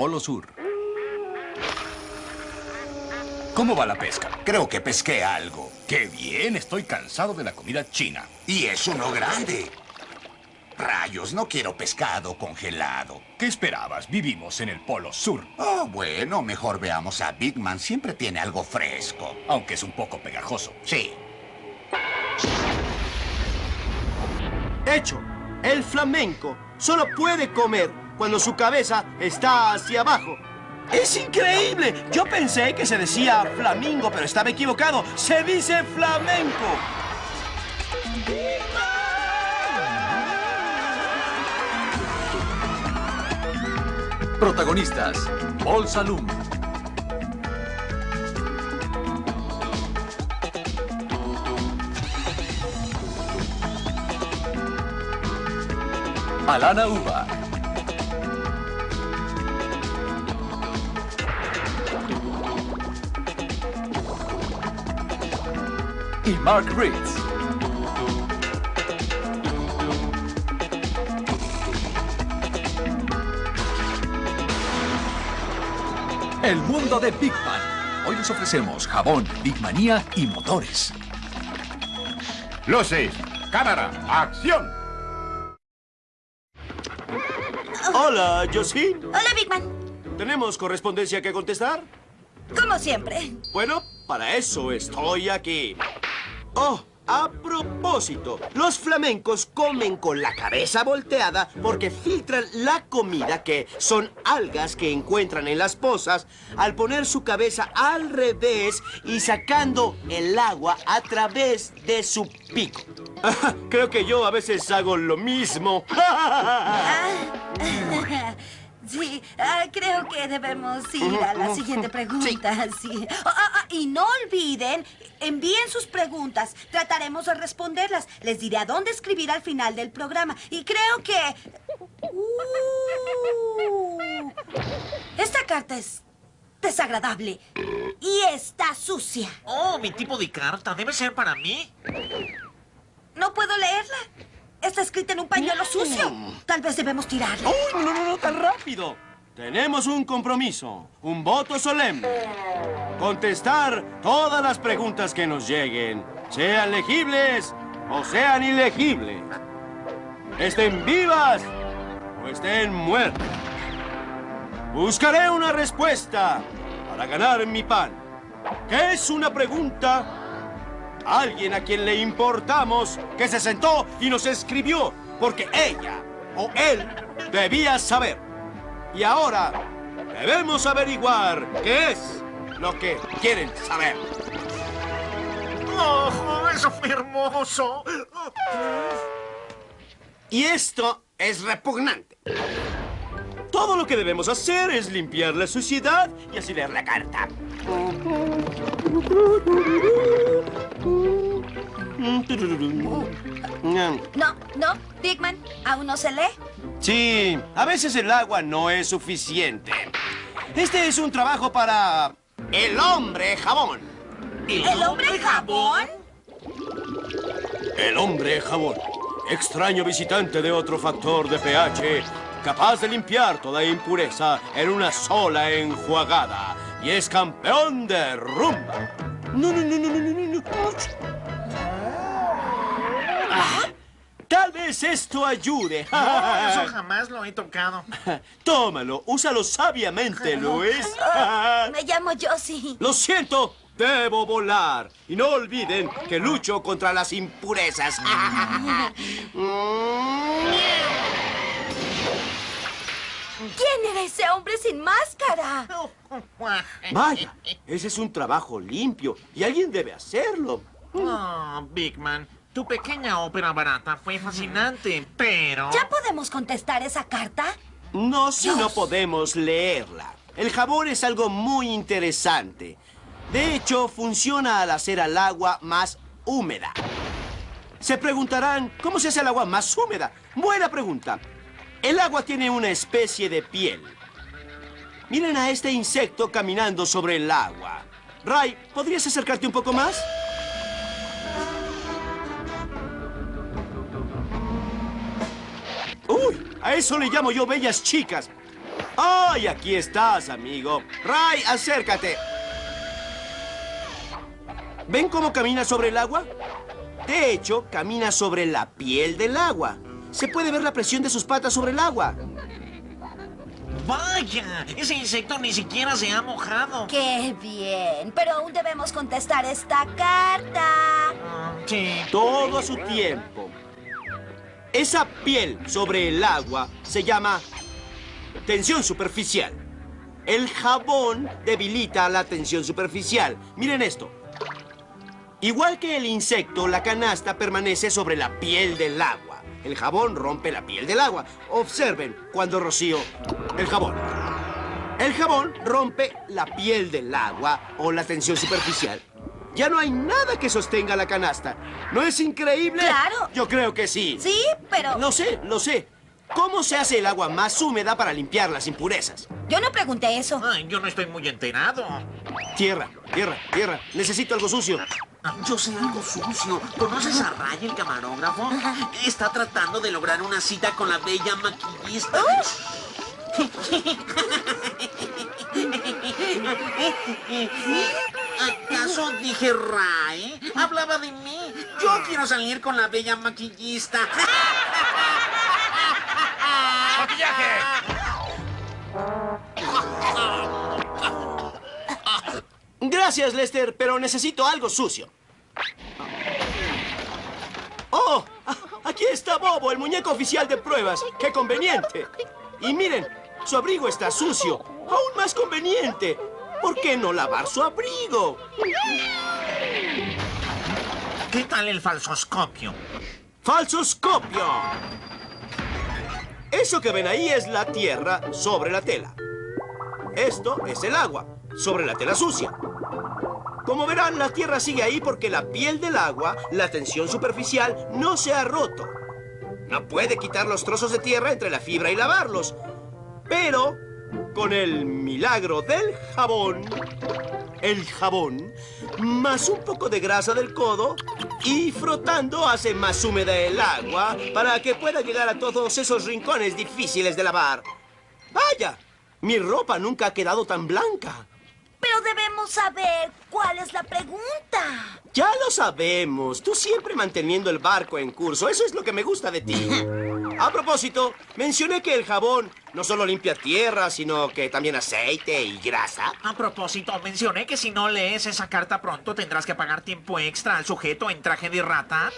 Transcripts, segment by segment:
Polo Sur. ¿Cómo va la pesca? Creo que pesqué algo. ¡Qué bien! Estoy cansado de la comida china. Y es uno grande. Rayos, no quiero pescado congelado. ¿Qué esperabas? Vivimos en el Polo Sur. Oh, bueno, mejor veamos a Big Man. Siempre tiene algo fresco. Aunque es un poco pegajoso. Sí. Hecho. El flamenco solo puede comer cuando su cabeza está hacia abajo. ¡Es increíble! Yo pensé que se decía flamingo, pero estaba equivocado. ¡Se dice flamenco! Protagonistas, Paul Salum. Alana Uba. Y Mark Ritz. El mundo de Big Man. Hoy les ofrecemos jabón, Big Manía y motores. Luces, cámara, acción. Hola, Jocelyn. Hola, Big Man. ¿Tenemos correspondencia que contestar? Como siempre. Bueno, para eso estoy aquí. Oh, a propósito, los flamencos comen con la cabeza volteada porque filtran la comida, que son algas que encuentran en las pozas, al poner su cabeza al revés y sacando el agua a través de su pico. Creo que yo a veces hago lo mismo. Sí, ah, creo que debemos ir a la siguiente pregunta. Sí. Ah, ah, ah, y no olviden, envíen sus preguntas. Trataremos de responderlas. Les diré a dónde escribir al final del programa. Y creo que... Uh, esta carta es desagradable. Y está sucia. Oh, mi tipo de carta. Debe ser para mí. No puedo leerla. Está escrita en un pañuelo sucio. Tal vez debemos tirarla. ¡Uy, no, no, no, tan rápido! Tenemos un compromiso, un voto solemne. Contestar todas las preguntas que nos lleguen, sean legibles o sean ilegibles. Estén vivas o estén muertas. Buscaré una respuesta para ganar mi pan. ¿Qué es una pregunta? Alguien a quien le importamos que se sentó y nos escribió porque ella o él debía saber. Y ahora debemos averiguar qué es lo que quieren saber. ¡Oh, eso fue hermoso! Y esto es repugnante. Todo lo que debemos hacer es limpiar la suciedad y así leer la carta. No, no, Dickman, ¿aún no se lee? Sí, a veces el agua no es suficiente. Este es un trabajo para el hombre jabón. ¿El hombre jabón? El hombre jabón. Extraño visitante de otro factor de pH, capaz de limpiar toda impureza en una sola enjuagada. Y es campeón de rumba. No, no, no, no, no, no, no. Ah, tal vez esto ayude. No, eso jamás lo he tocado. Tómalo, úsalo sabiamente, Luis. Me llamo Josie. Lo siento, debo volar. Y no olviden que lucho contra las impurezas. ¿Quién era ese hombre sin máscara? Vaya, ese es un trabajo limpio y alguien debe hacerlo. Oh, Big Man, tu pequeña ópera barata fue fascinante, pero... ¿Ya podemos contestar esa carta? No si no podemos leerla. El jabón es algo muy interesante. De hecho, funciona al hacer al agua más húmeda. Se preguntarán, ¿cómo se hace el agua más húmeda? Buena pregunta. El agua tiene una especie de piel. Miren a este insecto caminando sobre el agua. Ray, ¿podrías acercarte un poco más? A eso le llamo yo bellas chicas. ¡Ay, aquí estás, amigo! Ray, acércate. ¿Ven cómo camina sobre el agua? De hecho, camina sobre la piel del agua. Se puede ver la presión de sus patas sobre el agua. Vaya, ese insecto ni siquiera se ha mojado. ¡Qué bien! Pero aún debemos contestar esta carta. Ah, sí. Todo a su tiempo. Esa piel sobre el agua se llama tensión superficial. El jabón debilita la tensión superficial. Miren esto. Igual que el insecto, la canasta permanece sobre la piel del agua. El jabón rompe la piel del agua. Observen cuando rocío el jabón. El jabón rompe la piel del agua o la tensión superficial. Ya no hay nada que sostenga la canasta. ¿No es increíble? Claro. Yo creo que sí. Sí, pero... Lo sé, lo sé. ¿Cómo se hace el agua más húmeda para limpiar las impurezas? Yo no pregunté eso. Ay, yo no estoy muy enterado. Tierra, tierra, tierra. Necesito algo sucio. Yo sé algo sucio. ¿Conoces a Ray, el camarógrafo? Está tratando de lograr una cita con la bella maquillista. ¿Acaso dije Ray? Hablaba de mí. Yo quiero salir con la bella maquillista. ¡Maquillaje! Gracias, Lester, pero necesito algo sucio. ¡Oh! Aquí está Bobo, el muñeco oficial de pruebas. ¡Qué conveniente! Y miren, su abrigo está sucio. Aún más conveniente. ¿Por qué no lavar su abrigo? ¿Qué tal el falsoscopio? ¡Falsoscopio! Eso que ven ahí es la tierra sobre la tela. Esto es el agua sobre la tela sucia. Como verán, la tierra sigue ahí porque la piel del agua, la tensión superficial, no se ha roto. No puede quitar los trozos de tierra entre la fibra y lavarlos. Pero, con el milagro del jabón, el jabón, más un poco de grasa del codo y frotando hace más húmeda el agua para que pueda llegar a todos esos rincones difíciles de lavar. ¡Vaya! Mi ropa nunca ha quedado tan blanca. Pero debemos saber cuál es la pregunta. Ya lo sabemos. Tú siempre manteniendo el barco en curso. Eso es lo que me gusta de ti. A propósito, mencioné que el jabón no solo limpia tierra, sino que también aceite y grasa. A propósito, mencioné que si no lees esa carta pronto tendrás que pagar tiempo extra al sujeto en traje de rata.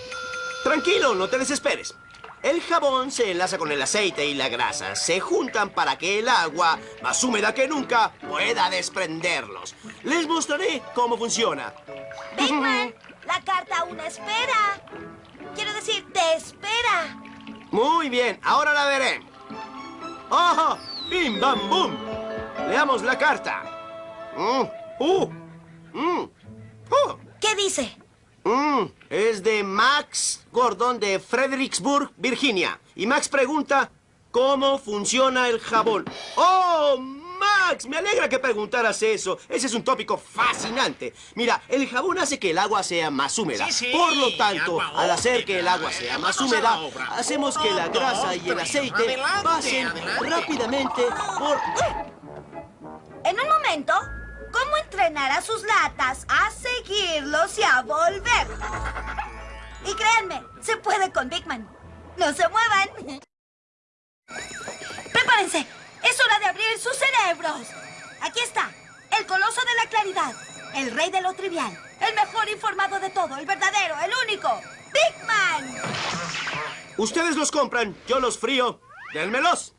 Tranquilo, no te desesperes. El jabón se enlaza con el aceite y la grasa. Se juntan para que el agua, más húmeda que nunca, pueda desprenderlos. Les mostraré cómo funciona. Bigman, la carta aún espera. Quiero decir, te espera. Muy bien, ahora la veré. ¡Ojo! ¡Bim, bam, bum! Leamos la carta. Mm, ¡Uh! Mm, ¡Oh! ¿Qué dice? Mm, es de Max Gordon de Fredericksburg, Virginia. Y Max pregunta, ¿cómo funciona el jabón? ¡Oh, Max! Me alegra que preguntaras eso. Ese es un tópico fascinante. Mira, el jabón hace que el agua sea más húmeda. Sí, sí, Por lo tanto, al hacer que el agua sea más húmeda, hacemos que la grasa y el aceite pasen rápidamente por... En un momento, ¿cómo entrenar a sus latas a seguirlos y a volver? Y créanme, se puede con Bigman. ¡No se muevan! ¡Prepárense! ¡Es hora de abrir sus cerebros! Aquí está, el coloso de la claridad, el rey de lo trivial, el mejor informado de todo, el verdadero, el único, Bigman. Ustedes los compran, yo los frío. ¡Dénmelos!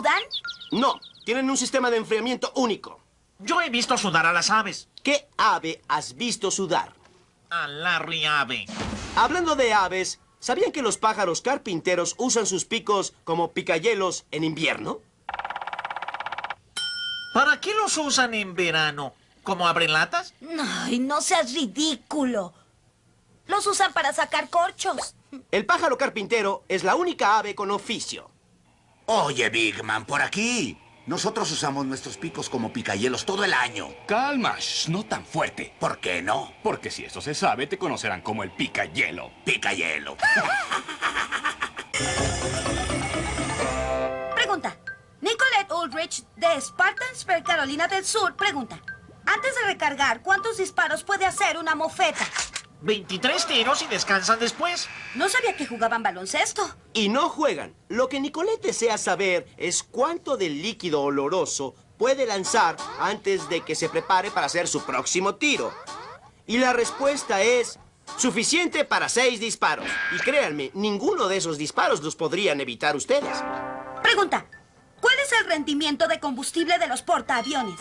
Sudan? No, tienen un sistema de enfriamiento único. Yo he visto sudar a las aves. ¿Qué ave has visto sudar? A Larry Ave. Hablando de aves, ¿sabían que los pájaros carpinteros usan sus picos como picayelos en invierno? ¿Para qué los usan en verano? ¿Como abren latas? Ay, no seas ridículo. Los usan para sacar corchos. El pájaro carpintero es la única ave con oficio. Oye, Big Man, por aquí. Nosotros usamos nuestros picos como picahielos todo el año. Calma, shh, no tan fuerte. ¿Por qué no? Porque si eso se sabe, te conocerán como el pica hielo. Picayelo. Pregunta. Nicolette Ulrich de Spartansburg, Carolina del Sur, pregunta. Antes de recargar, ¿cuántos disparos puede hacer una mofeta? 23 tiros y descansan después. No sabía que jugaban baloncesto. Y no juegan. Lo que Nicolette desea saber es cuánto del líquido oloroso puede lanzar antes de que se prepare para hacer su próximo tiro. Y la respuesta es suficiente para seis disparos. Y créanme, ninguno de esos disparos los podrían evitar ustedes. Pregunta. ¿Cuál es el rendimiento de combustible de los portaaviones?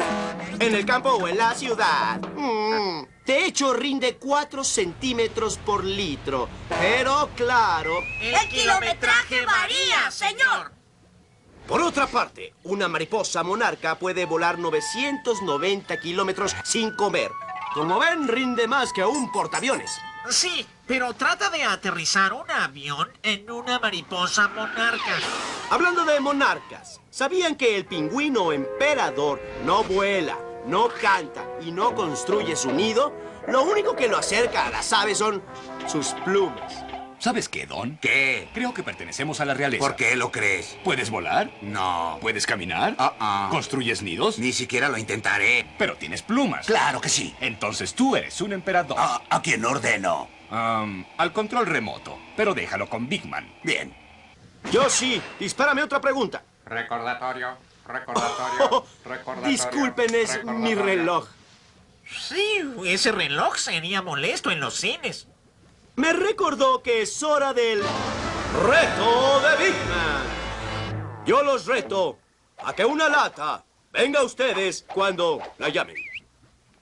¿En el campo o en la ciudad? Mm, de hecho, rinde 4 centímetros por litro. Pero claro, El kilometraje varía, señor. Por otra parte, una mariposa monarca puede volar 990 kilómetros sin comer. Como ven, rinde más que un portaaviones. Sí, pero trata de aterrizar un avión en una mariposa monarca. Hablando de monarcas, ¿sabían que el pingüino emperador no vuela, no canta y no construye su nido? Lo único que lo acerca a las aves son sus plumas. ¿Sabes qué, Don? ¿Qué? Creo que pertenecemos a la realeza. ¿Por qué lo crees? ¿Puedes volar? No. ¿Puedes caminar? Ah, ah. ¿Construyes nidos? Ni siquiera lo intentaré. Pero tienes plumas. Claro que sí. Entonces tú eres un emperador. Ah, ¿A quién ordeno? Al control remoto. Pero déjalo con Big Man. Bien. Yo sí, dispárame otra pregunta. Recordatorio, recordatorio, recordatorio. Disculpen, es mi reloj. Sí, ese reloj sería molesto en los cines. Me recordó que es hora del reto de Big Man. Yo los reto a que una lata venga a ustedes cuando la llamen.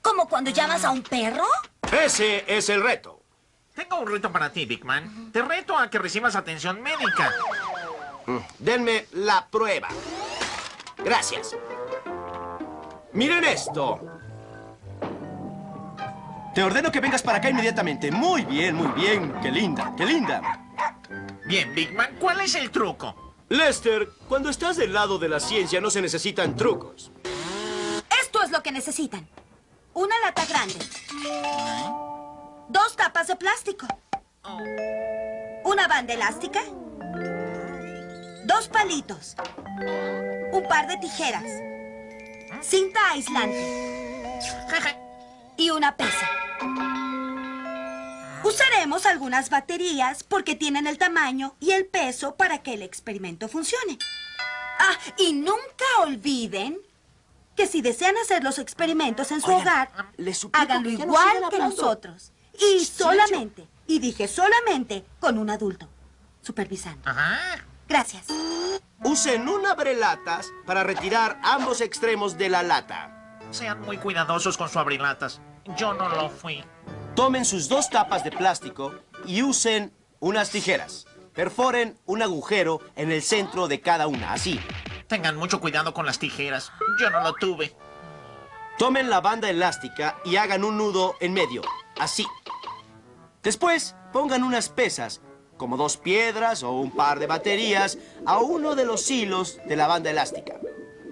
¿Como cuando llamas a un perro? Ese es el reto. Tengo un reto para ti, Big Man. Te reto a que recibas atención médica. Denme la prueba. Gracias. Miren esto. Te ordeno que vengas para acá inmediatamente. Muy bien, muy bien. Qué linda, qué linda. Bien, Big Man, ¿cuál es el truco? Lester, cuando estás del lado de la ciencia no se necesitan trucos. Esto es lo que necesitan. Una lata grande. Dos tapas de plástico. Una banda elástica. Dos palitos. Un par de tijeras. Cinta aislante. Y una pesa. Usaremos algunas baterías porque tienen el tamaño y el peso para que el experimento funcione. Ah, y nunca olviden que si desean hacer los experimentos en su hogar, les suplico háganlo que no igual que nosotros. Y solamente, y dije solamente, con un adulto, supervisando. Ajá. Gracias. Usen un abrelatas para retirar ambos extremos de la lata. Sean muy cuidadosos con su abrilatas. Yo no lo fui. Tomen sus dos tapas de plástico y usen unas tijeras. Perforen un agujero en el centro de cada una, así. Tengan mucho cuidado con las tijeras. Yo no lo tuve. Tomen la banda elástica y hagan un nudo en medio, así. Después, pongan unas pesas, como dos piedras o un par de baterías, a uno de los hilos de la banda elástica.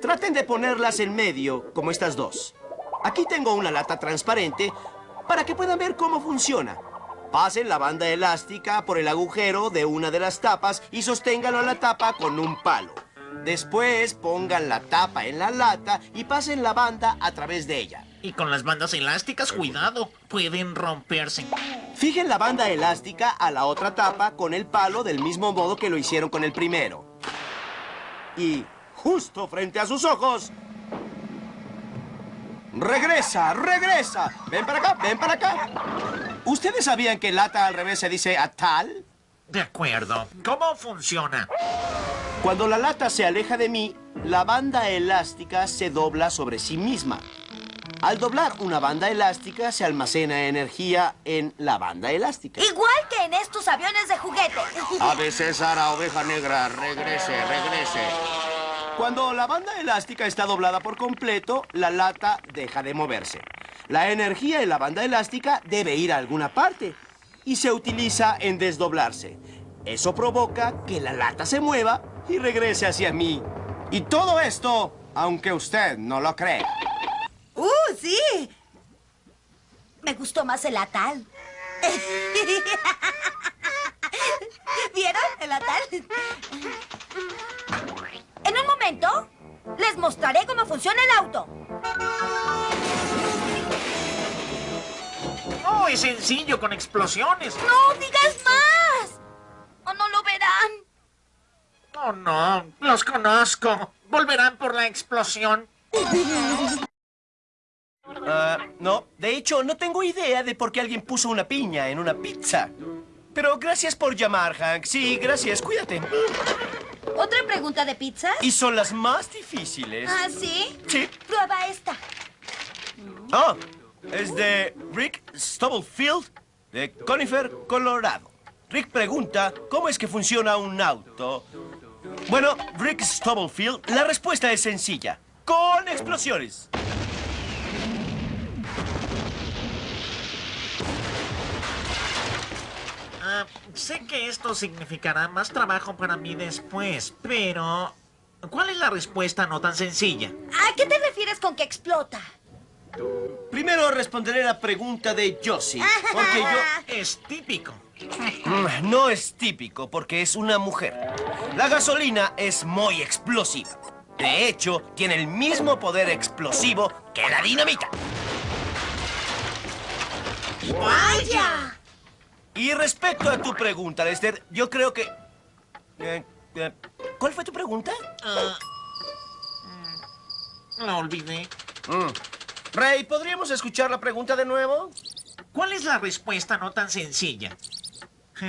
Traten de ponerlas en medio, como estas dos. Aquí tengo una lata transparente para que puedan ver cómo funciona. Pasen la banda elástica por el agujero de una de las tapas y sosténganlo a la tapa con un palo. Después pongan la tapa en la lata y pasen la banda a través de ella. Y con las bandas elásticas, cuidado. Pueden romperse. Fijen la banda elástica a la otra tapa con el palo del mismo modo que lo hicieron con el primero. Y justo frente a sus ojos... ¡Regresa! ¡Regresa! ¡Ven para acá! ¡Ven para acá! ¿Ustedes sabían que lata al revés se dice atal? De acuerdo. ¿Cómo funciona? Cuando la lata se aleja de mí, la banda elástica se dobla sobre sí misma. Al doblar una banda elástica, se almacena energía en la banda elástica. Igual que en estos aviones de juguete. Ave César, a oveja negra, regrese, regrese. Cuando la banda elástica está doblada por completo, la lata deja de moverse. La energía en la banda elástica debe ir a alguna parte y se utiliza en desdoblarse. Eso provoca que la lata se mueva y regrese hacia mí. Y todo esto aunque usted no lo cree. ¡Uh, sí! Me gustó más el atal. ¿Vieron el atal? En un momento, les mostraré cómo funciona el auto. Oh, es sencillo, con explosiones. ¡No digas más! ¿O no lo verán? Oh, no, los conozco. Volverán por la explosión. Ah, no, de hecho, no tengo idea de por qué alguien puso una piña en una pizza. Pero gracias por llamar, Hank. Sí, gracias, cuídate. ¿Otra pregunta de pizza? Y son las más difíciles. ¿Ah, sí? Sí. Prueba esta. Oh, es de Rick Stubblefield, de Conifer, Colorado. Rick pregunta cómo es que funciona un auto. Bueno, Rick Stubblefield, la respuesta es sencilla. Con explosiones. Ah, sé que esto significará más trabajo para mí después, pero... ¿Cuál es la respuesta no tan sencilla? ¿A qué te refieres con que explota? Primero responderé la pregunta de Josie, porque yo... Es típico. Mm, No es típico porque es una mujer. La gasolina es muy explosiva. De hecho, tiene el mismo poder explosivo que la dinamita. ¡Vaya! Y respecto a tu pregunta, Lester, yo creo que... eh, eh, ¿Cuál fue tu pregunta? Mm, la olvidé. Mm. Ray, ¿podríamos escuchar la pregunta de nuevo? ¿Cuál es la respuesta no tan sencilla?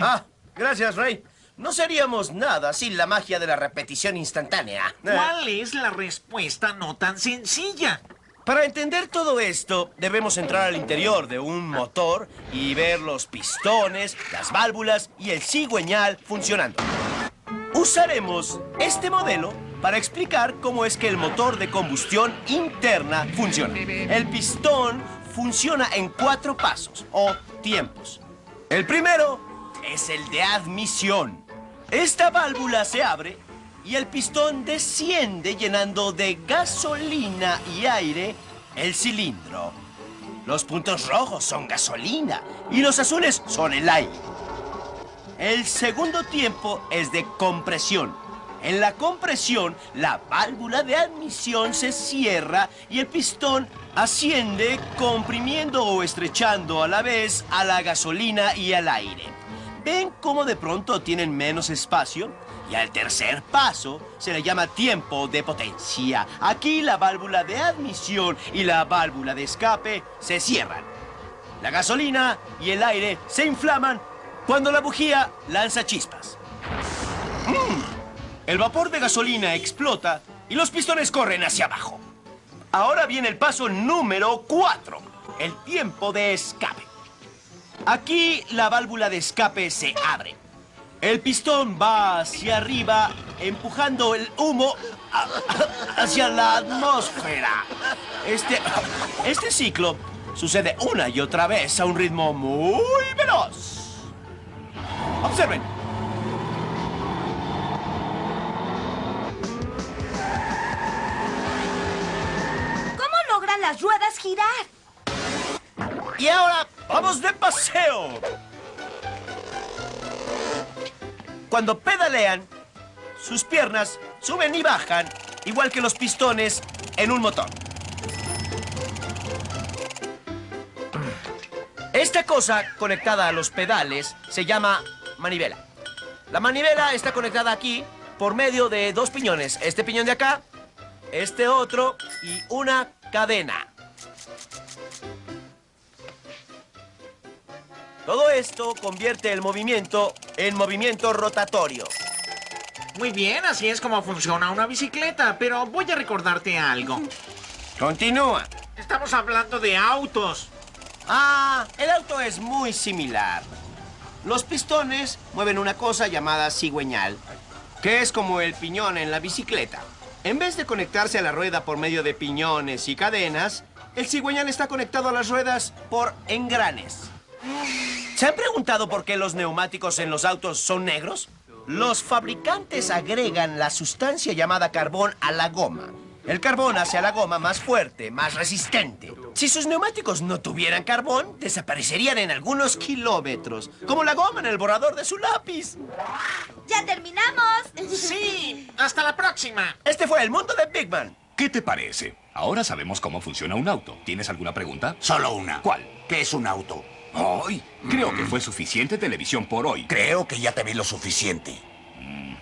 Ah, gracias, Ray. No seríamos nada sin la magia de la repetición instantánea. ¿Cuál es la respuesta no tan sencilla? Para entender todo esto, debemos entrar al interior de un motor y ver los pistones, las válvulas y el cigüeñal funcionando. Usaremos este modelo para explicar cómo es que el motor de combustión interna funciona. El pistón funciona en cuatro pasos o tiempos. El primero es el de admisión. Esta válvula se abre y el pistón desciende llenando de gasolina y aire el cilindro. Los puntos rojos son gasolina y los azules son el aire. El segundo tiempo es de compresión. En la compresión, la válvula de admisión se cierra y el pistón asciende comprimiendo o estrechando a la vez a la gasolina y al aire. ¿Ven cómo de pronto tienen menos espacio? Y al tercer paso se le llama tiempo de potencia. Aquí la válvula de admisión y la válvula de escape se cierran. La gasolina y el aire se inflaman cuando la bujía lanza chispas. ¡Mm! El vapor de gasolina explota y los pistones corren hacia abajo. Ahora viene el paso número 4, el tiempo de escape. Aquí la válvula de escape se abre. El pistón va hacia arriba, empujando el humo hacia la atmósfera. Este, este ciclo sucede una y otra vez a un ritmo muy veloz. Observen. ¿Cómo logran las ruedas girar? Y ahora vamos de paseo. Cuando pedalean, sus piernas suben y bajan, igual que los pistones en un motor. Esta cosa conectada a los pedales se llama manivela. La manivela está conectada aquí por medio de dos piñones. Este piñón de acá, este otro y una cadena. Todo esto convierte el movimiento en movimiento rotatorio. Muy bien, así es como funciona una bicicleta, pero voy a recordarte algo. Continúa. Estamos hablando de autos. Ah, el auto es muy similar. Los pistones mueven una cosa llamada cigüeñal, que es como el piñón en la bicicleta. En vez de conectarse a la rueda por medio de piñones y cadenas, el cigüeñal está conectado a las ruedas por engranes. ¿Se han preguntado por qué los neumáticos en los autos son negros? Los fabricantes agregan la sustancia llamada carbón a la goma. El carbón hace a la goma más fuerte, más resistente. Si sus neumáticos no tuvieran carbón, desaparecerían en algunos kilómetros. Como la goma en el borrador de su lápiz. ¡Ya terminamos! Sí, hasta la próxima. Este fue el mundo de Big Man. ¿Qué te parece? Ahora sabemos cómo funciona un auto. ¿Tienes alguna pregunta? Solo una. ¿Cuál? ¿Qué es un auto? Hoy. Creo que fue suficiente televisión por hoy. Creo que ya te vi lo suficiente. Mm.